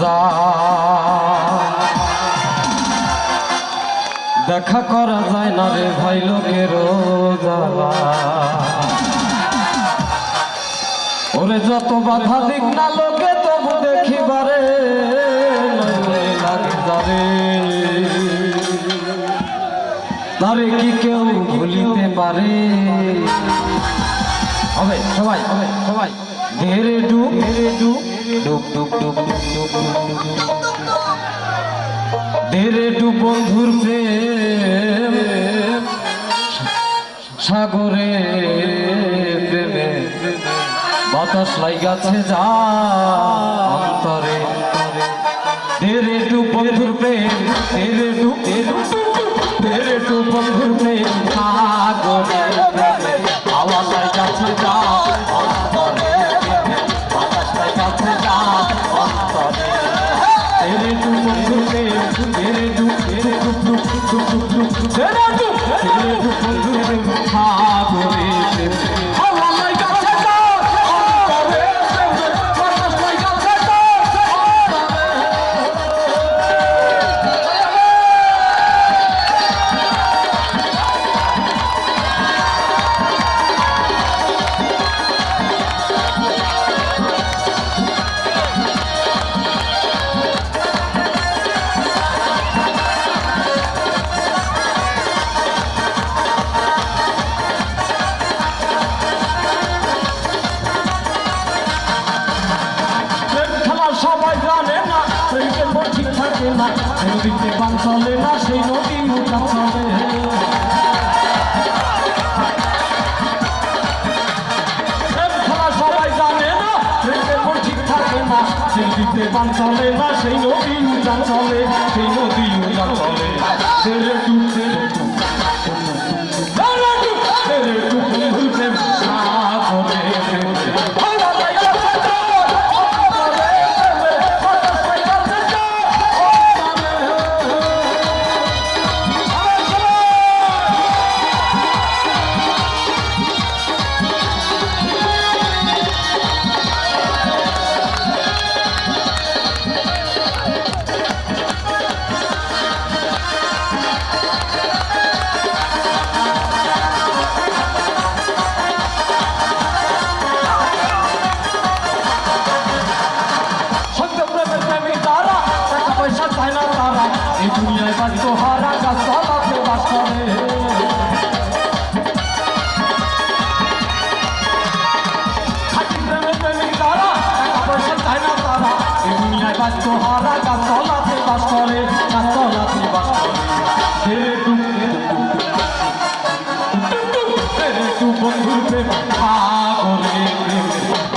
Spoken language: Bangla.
যা দেখা করা যায় না রে ভাই লোকের ওরে যত বাধা দিক না লোকে তবু দেখিবারে তারে কি কেউ ভুলিতে পারে? হবে, সবাই হবে, সবাই। ধীরে ডুব ধীরে ডুব। ডু বন্ধুর প্রেম, সাগরে প্রেমে বাতাস লাই গাছে যা অন্তরে। তেরে টু বন্ধুর প্রেম তেরে টু তেরে টু বন্ধুর প্রেম, সাগরে প্রেমে। সবাই জানে না প্রেমের মন ঠিক থাকে না নদীতে পান চলে না, সেই নদী মোটা চলে। সবাই জানে না প্রেমের মন ঠিক থাকে না, সেই দিতে পান চলে না, সেই নদী চলে, সেই নদী মহারাজা সবাতে বাস করে। মহারাজা সলাতে বাস করে, না সলাতে বাস করে। বন্ধুর প্রেম পাগলে প্রেম।